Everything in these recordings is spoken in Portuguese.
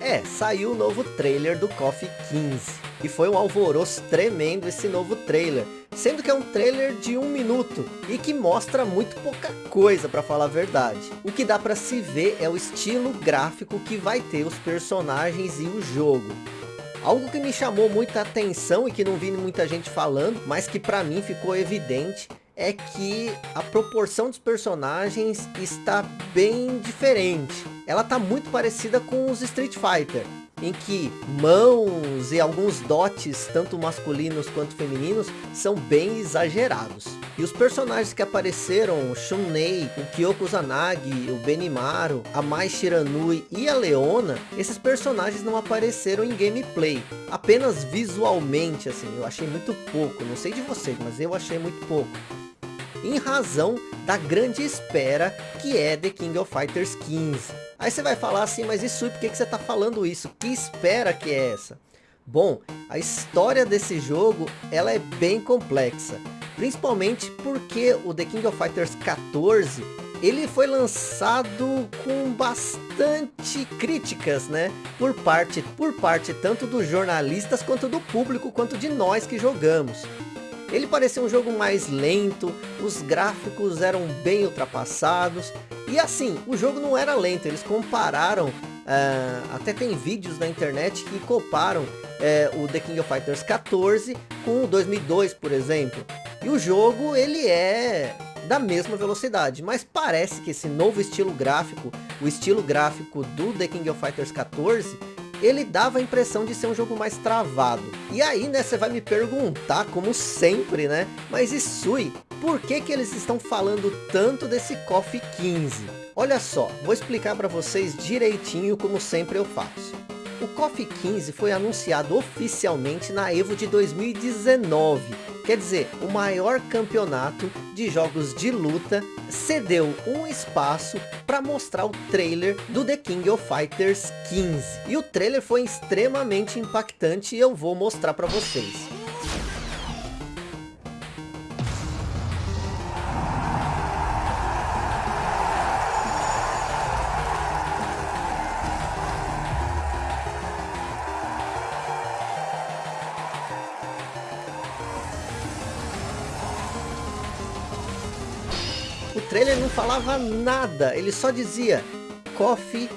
É, saiu o novo trailer do KOF 15. E foi um alvoroço tremendo esse novo trailer. Sendo que é um trailer de um minuto. E que mostra muito pouca coisa, para falar a verdade. O que dá para se ver é o estilo gráfico que vai ter os personagens e o jogo. Algo que me chamou muita atenção e que não vi muita gente falando, mas que para mim ficou evidente, é que a proporção dos personagens está bem diferente. Ela está muito parecida com os Street Fighter, em que mãos e alguns dotes, tanto masculinos quanto femininos, são bem exagerados. E os personagens que apareceram, Shunei, o Kyoko Zanagi, o Benimaru, a Mai Shiranui e a Leona, esses personagens não apareceram em gameplay, apenas visualmente, assim, eu achei muito pouco, não sei de vocês, mas eu achei muito pouco em razão da grande espera que é The King of Fighters 15. Aí você vai falar assim, mas isso por que, que você está falando isso? Que espera que é essa? Bom, a história desse jogo ela é bem complexa. Principalmente porque o The King of Fighters 14 ele foi lançado com bastante críticas, né? Por parte, por parte tanto dos jornalistas quanto do público, quanto de nós que jogamos. Ele parecia um jogo mais lento, os gráficos eram bem ultrapassados. E assim, o jogo não era lento, eles compararam, uh, até tem vídeos na internet que comparam uh, o The King of Fighters 14 com o 2002, por exemplo. E o jogo, ele é da mesma velocidade, mas parece que esse novo estilo gráfico, o estilo gráfico do The King of Fighters 14, ele dava a impressão de ser um jogo mais travado. E aí, né, você vai me perguntar, como sempre, né, mas Isui, por que que eles estão falando tanto desse KOF 15? Olha só, vou explicar para vocês direitinho como sempre eu faço. O KOF 15 foi anunciado oficialmente na EVO de 2019. Quer dizer, o maior campeonato de jogos de luta cedeu um espaço para mostrar o trailer do The King of Fighters 15. E o trailer foi extremamente impactante e eu vou mostrar para vocês. Trailer não falava nada, ele só dizia KOF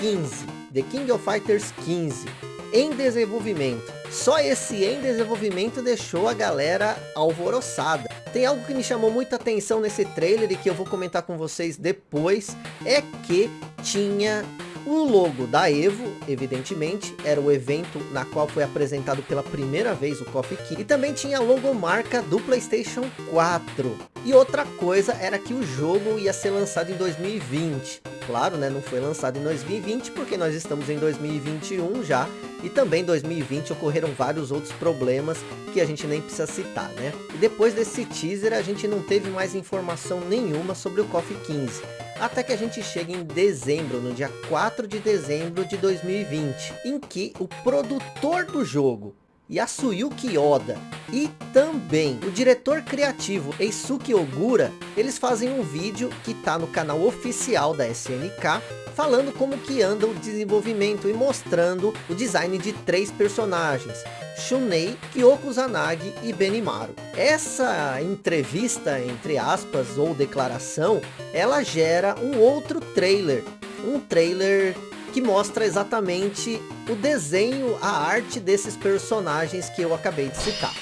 15, The King of Fighters 15, em desenvolvimento. Só esse em desenvolvimento deixou a galera alvoroçada. Tem algo que me chamou muita atenção nesse trailer e que eu vou comentar com vocês depois, é que tinha o logo da Evo, evidentemente, era o evento na qual foi apresentado pela primeira vez o Coffee Key. E também tinha a logomarca do Playstation 4. E outra coisa era que o jogo ia ser lançado em 2020. Claro, né, não foi lançado em 2020 porque nós estamos em 2021 já. E também em 2020 ocorreram vários outros problemas que a gente nem precisa citar, né? E depois desse teaser a gente não teve mais informação nenhuma sobre o KOF 15 até que a gente chega em dezembro, no dia 4 de dezembro de 2020, em que o produtor do jogo, Yasuyuki Oda e também o diretor criativo Eisuke Ogura, eles fazem um vídeo que está no canal oficial da SNK, falando como que anda o desenvolvimento e mostrando o design de três personagens, Shunei, Kyoko Zanagi e Benimaru. Essa entrevista, entre aspas, ou declaração, ela gera um outro trailer. Um trailer que mostra exatamente o desenho, a arte desses personagens que eu acabei de citar.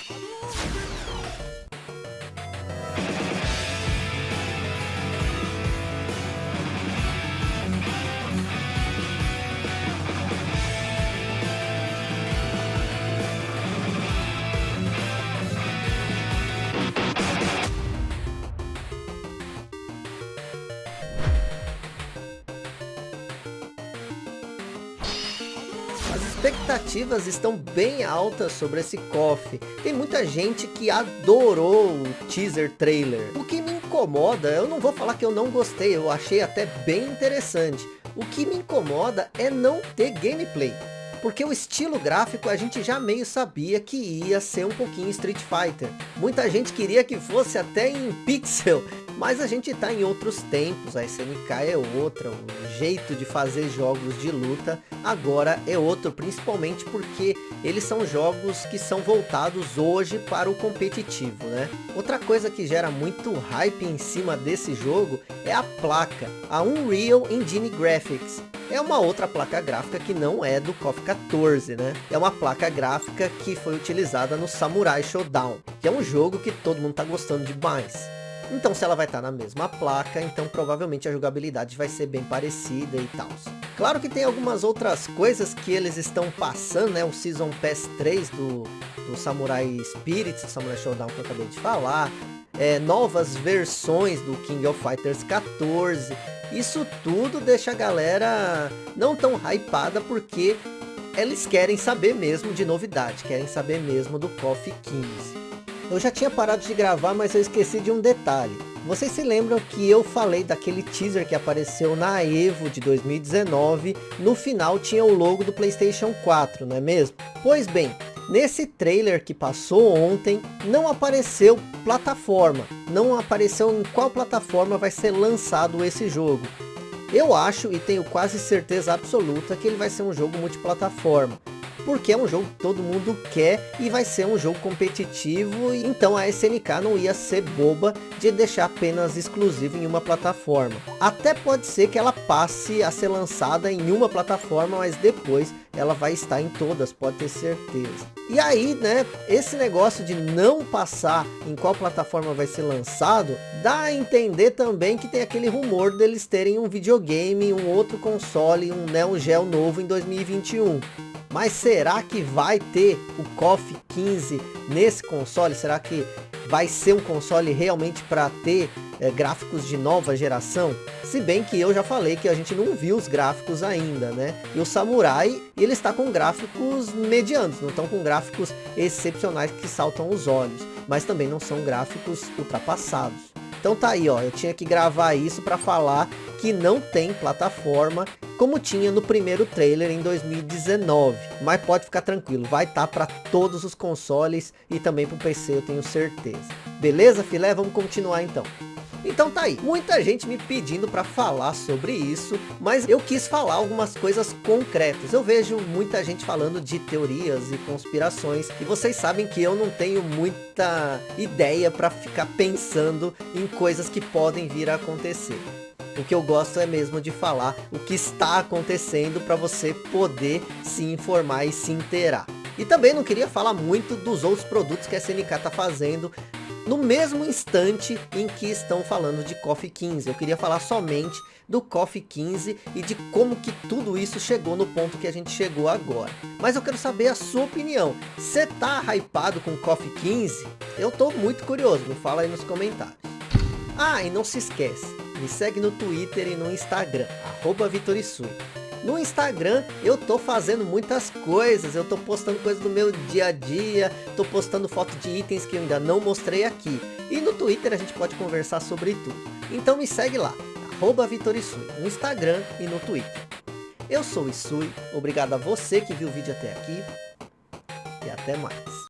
Expectativas estão bem altas sobre esse KOF. Tem muita gente que adorou o teaser trailer. O que me incomoda, eu não vou falar que eu não gostei, eu achei até bem interessante. O que me incomoda é não ter gameplay. porque o estilo gráfico a gente já meio sabia que ia ser um pouquinho Street Fighter. Muita gente queria que fosse até em pixel, mas a gente está em outros tempos, a SNK é outra, o jeito de fazer jogos de luta agora é outro, principalmente porque eles são jogos que são voltados hoje para o competitivo, né? Outra coisa que gera muito hype em cima desse jogo é a placa, a Unreal Engine Graphics. É uma outra placa gráfica que não é do KOF 14, né? É uma placa gráfica que foi utilizada no Samurai Showdown, que é um jogo que todo mundo tá gostando demais. Então se ela vai estar na mesma placa, então provavelmente a jogabilidade vai ser bem parecida e tal. Claro que tem algumas outras coisas que eles estão passando, né? O Season Pass 3 do, do Samurai Spirits, do Samurai Showdown que eu acabei de falar. É, novas versões do King of Fighters 14. Isso tudo deixa a galera não tão hypada porque eles querem saber mesmo de novidade, querem saber mesmo do KOF 15. Eu já tinha parado de gravar, mas eu esqueci de um detalhe. Vocês se lembram que eu falei daquele teaser que apareceu na EVO de 2019? No final tinha o logo do Playstation 4, não é mesmo? Pois bem, nesse trailer que passou ontem, não apareceu plataforma. Não apareceu em qual plataforma vai ser lançado esse jogo. Eu acho e tenho quase certeza absoluta que ele vai ser um jogo multiplataforma porque é um jogo que todo mundo quer e vai ser um jogo competitivo, então a SNK não ia ser boba de deixar apenas exclusivo em uma plataforma. Até pode ser que ela passe a ser lançada em uma plataforma, mas depois ela vai estar em todas, pode ter certeza. E aí, né, esse negócio de não passar em qual plataforma vai ser lançado, dá a entender também que tem aquele rumor deles terem um videogame, um outro console, um Neo Geo novo em 2021. Mas será que vai ter o KOF 15 nesse console? Será que vai ser um console realmente para ter é, gráficos de nova geração? Se bem que eu já falei que a gente não viu os gráficos ainda, né? E o Samurai, ele está com gráficos medianos, não estão com gráficos excepcionais que saltam os olhos. Mas também não são gráficos ultrapassados. Então tá aí, ó, eu tinha que gravar isso para falar que não tem plataforma como tinha no primeiro trailer em 2019. Mas pode ficar tranquilo, vai estar tá para todos os consoles e também para o PC, eu tenho certeza. Beleza, filé? Vamos continuar então. Então tá aí, muita gente me pedindo para falar sobre isso, mas eu quis falar algumas coisas concretas. Eu vejo muita gente falando de teorias e conspirações, e vocês sabem que eu não tenho muita ideia para ficar pensando em coisas que podem vir a acontecer. O que eu gosto é mesmo de falar o que está acontecendo para você poder se informar e se inteirar. E também não queria falar muito dos outros produtos que a SNK está fazendo no mesmo instante em que estão falando de KOF 15. Eu queria falar somente do KOF 15 e de como que tudo isso chegou no ponto que a gente chegou agora. Mas eu quero saber a sua opinião. Você tá hypado com KOF 15? Eu tô muito curioso, me fala aí nos comentários. Ah, e não se esquece, me segue no Twitter e no Instagram, arroba Vitorisui. No Instagram eu tô fazendo muitas coisas, eu tô postando coisas do meu dia a dia, tô postando foto de itens que eu ainda não mostrei aqui. E no Twitter a gente pode conversar sobre tudo. Então me segue lá, arroba Vitorisui, no Instagram e no Twitter. Eu sou o Isui, obrigado a você que viu o vídeo até aqui e até mais.